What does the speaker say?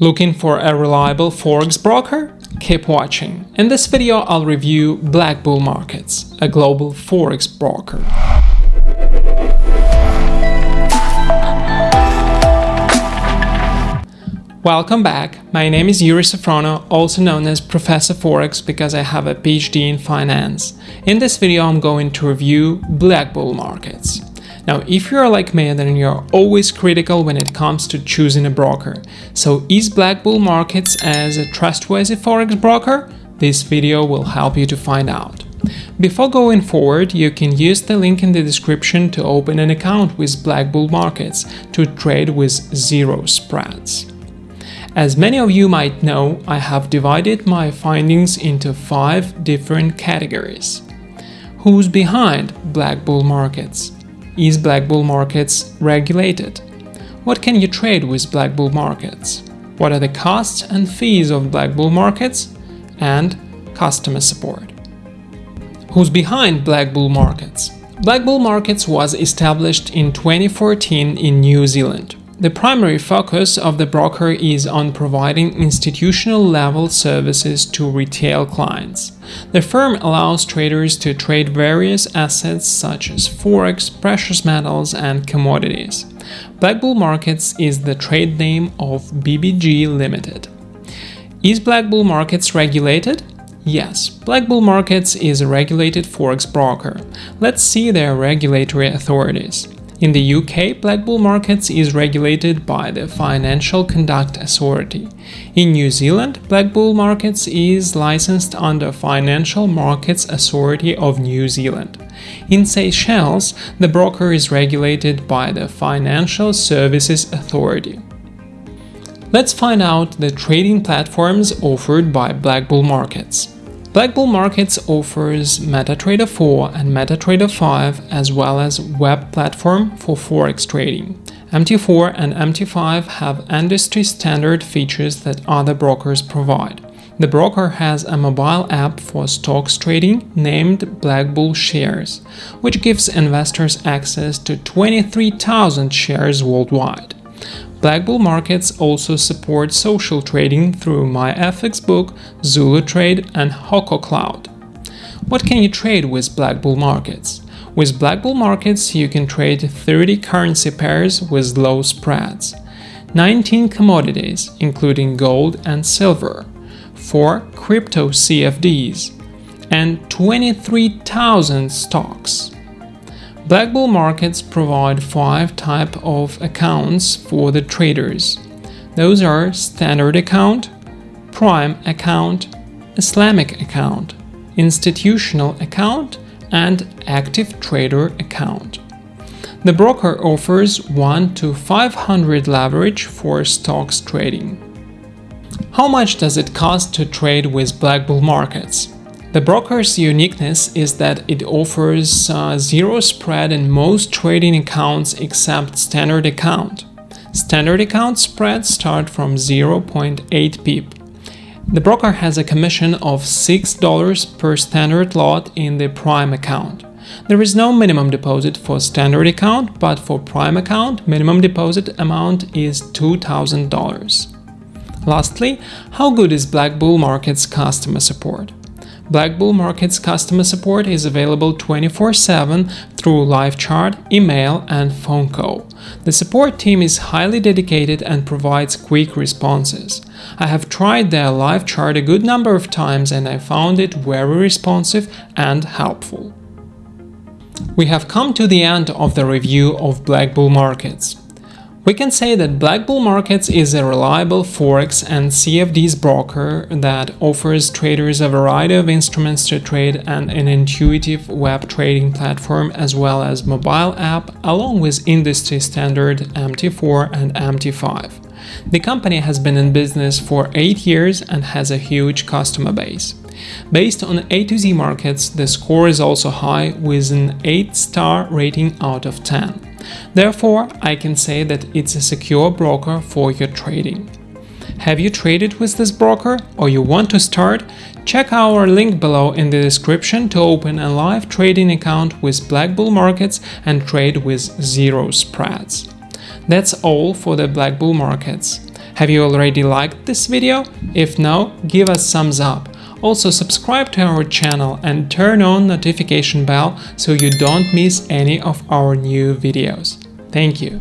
Looking for a reliable forex broker? Keep watching. In this video I'll review Black Bull Markets, a global forex broker. Welcome back. My name is Yuri Safrono, also known as Professor Forex because I have a PhD in finance. In this video I'm going to review Black Bull Markets. Now, if you're like me, then you're always critical when it comes to choosing a broker. So is Black Bull Markets as a trustworthy forex broker? This video will help you to find out. Before going forward, you can use the link in the description to open an account with Black Bull Markets to trade with zero spreads. As many of you might know, I have divided my findings into five different categories. Who's behind Black Bull Markets? Is Black Bull Markets regulated? What can you trade with Black Bull Markets? What are the costs and fees of Black Bull Markets? And customer support. Who's behind Black Bull Markets? Black Bull Markets was established in 2014 in New Zealand. The primary focus of the broker is on providing institutional-level services to retail clients. The firm allows traders to trade various assets such as forex, precious metals, and commodities. Black Bull Markets is the trade name of BBG Limited. Is Black Bull Markets regulated? Yes, Black Bull Markets is a regulated forex broker. Let's see their regulatory authorities. In the UK, Black Bull Markets is regulated by the Financial Conduct Authority. In New Zealand, Black Bull Markets is licensed under Financial Markets Authority of New Zealand. In Seychelles, the broker is regulated by the Financial Services Authority. Let's find out the trading platforms offered by Black Bull Markets. Black Bull Markets offers MetaTrader 4 and MetaTrader 5 as well as web platform for forex trading. MT4 and MT5 have industry standard features that other brokers provide. The broker has a mobile app for stocks trading named Black Bull Shares, which gives investors access to 23,000 shares worldwide. Black Bull Markets also support social trading through MyFXBook, Zulu Trade and Hoko Cloud. What can you trade with Black Bull Markets? With Black Bull Markets, you can trade 30 currency pairs with low spreads, 19 commodities, including gold and silver, 4 crypto CFDs, and 23,000 stocks. Black Bull markets provide five type of accounts for the traders. Those are standard account, prime account, Islamic account, institutional account, and active trader account. The broker offers 1 to 500 leverage for stocks trading. How much does it cost to trade with Black Bull markets? The broker's uniqueness is that it offers uh, zero spread in most trading accounts except standard account. Standard account spreads start from 0.8 pip. The broker has a commission of $6 per standard lot in the Prime account. There is no minimum deposit for standard account, but for Prime account, minimum deposit amount is $2,000. Lastly, how good is Black Bull Market's customer support? Black Bull Markets customer support is available 24-7 through live chat, email and phone call. The support team is highly dedicated and provides quick responses. I have tried their live chat a good number of times and I found it very responsive and helpful. We have come to the end of the review of Black Bull Markets. We can say that Black Bull Markets is a reliable Forex and CFDs broker that offers traders a variety of instruments to trade and an intuitive web trading platform as well as mobile app along with industry standard MT4 and MT5. The company has been in business for 8 years and has a huge customer base. Based on A to Z markets, the score is also high with an 8-star rating out of 10. Therefore, I can say that it's a secure broker for your trading. Have you traded with this broker or you want to start? Check our link below in the description to open a live trading account with Black Bull Markets and trade with zero spreads. That's all for the Black Bull Markets. Have you already liked this video? If no, give us thumbs up. Also subscribe to our channel and turn on notification bell so you don't miss any of our new videos. Thank you.